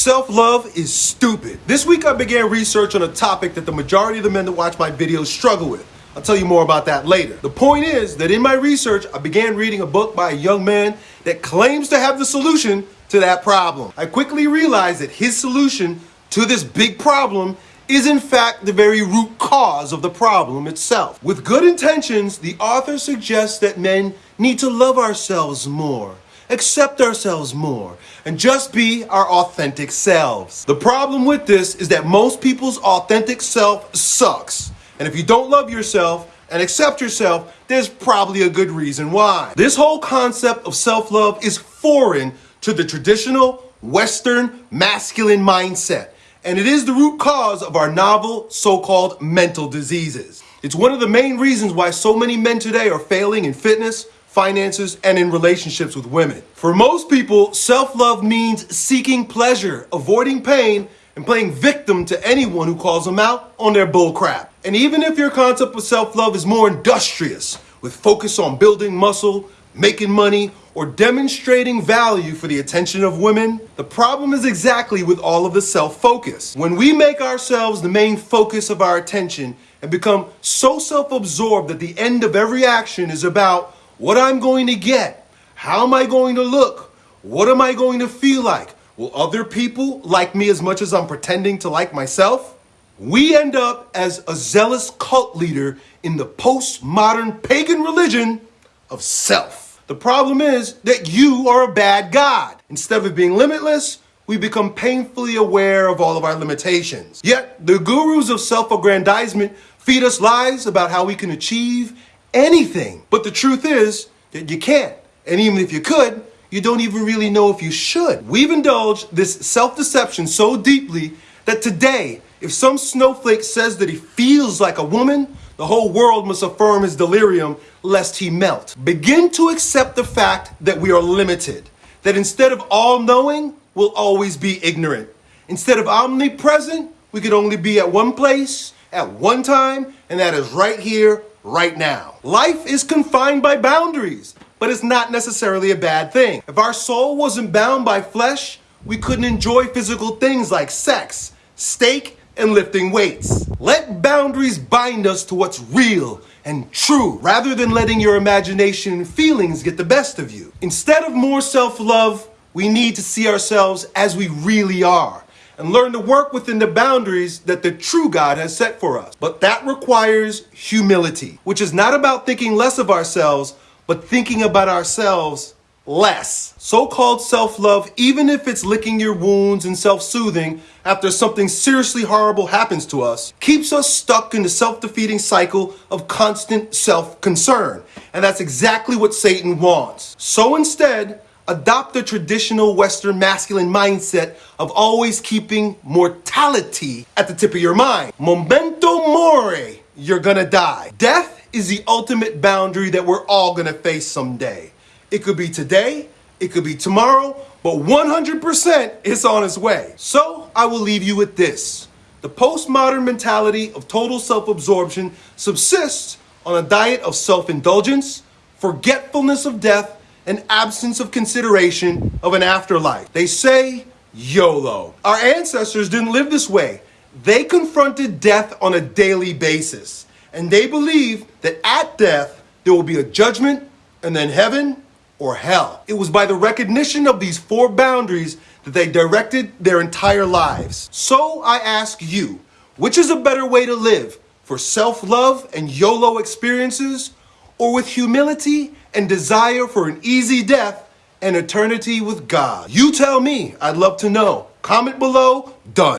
Self-love is stupid. This week I began research on a topic that the majority of the men that watch my videos struggle with. I'll tell you more about that later. The point is that in my research, I began reading a book by a young man that claims to have the solution to that problem. I quickly realized that his solution to this big problem is in fact the very root cause of the problem itself. With good intentions, the author suggests that men need to love ourselves more accept ourselves more, and just be our authentic selves. The problem with this is that most people's authentic self sucks. And if you don't love yourself and accept yourself, there's probably a good reason why. This whole concept of self-love is foreign to the traditional Western masculine mindset. And it is the root cause of our novel so-called mental diseases. It's one of the main reasons why so many men today are failing in fitness, finances, and in relationships with women. For most people, self-love means seeking pleasure, avoiding pain, and playing victim to anyone who calls them out on their bullcrap. And even if your concept of self-love is more industrious, with focus on building muscle, making money, or demonstrating value for the attention of women, the problem is exactly with all of the self-focus. When we make ourselves the main focus of our attention and become so self-absorbed that the end of every action is about what I'm going to get, how am I going to look, what am I going to feel like, will other people like me as much as I'm pretending to like myself? We end up as a zealous cult leader in the postmodern pagan religion of self. The problem is that you are a bad God. Instead of being limitless, we become painfully aware of all of our limitations. Yet, the gurus of self-aggrandizement feed us lies about how we can achieve anything. But the truth is that you can't. And even if you could, you don't even really know if you should. We've indulged this self-deception so deeply that today, if some snowflake says that he feels like a woman, the whole world must affirm his delirium lest he melt. Begin to accept the fact that we are limited. That instead of all-knowing, we'll always be ignorant. Instead of omnipresent, we could only be at one place, at one time, and that is right here, right now. Life is confined by boundaries, but it's not necessarily a bad thing. If our soul wasn't bound by flesh, we couldn't enjoy physical things like sex, steak, and lifting weights. Let boundaries bind us to what's real and true rather than letting your imagination and feelings get the best of you. Instead of more self-love, we need to see ourselves as we really are and learn to work within the boundaries that the true God has set for us. But that requires humility, which is not about thinking less of ourselves, but thinking about ourselves less. So-called self-love, even if it's licking your wounds and self-soothing after something seriously horrible happens to us, keeps us stuck in the self-defeating cycle of constant self-concern. And that's exactly what Satan wants. So instead, adopt the traditional Western masculine mindset of always keeping mortality at the tip of your mind. Memento mori, you're gonna die. Death is the ultimate boundary that we're all gonna face someday. It could be today, it could be tomorrow, but 100% it's on its way. So I will leave you with this. The postmodern mentality of total self-absorption subsists on a diet of self-indulgence, forgetfulness of death, an absence of consideration of an afterlife. They say YOLO. Our ancestors didn't live this way. They confronted death on a daily basis. And they believed that at death, there will be a judgment and then heaven or hell. It was by the recognition of these four boundaries that they directed their entire lives. So I ask you, which is a better way to live? For self-love and YOLO experiences or with humility and desire for an easy death and eternity with God? You tell me. I'd love to know. Comment below. Done.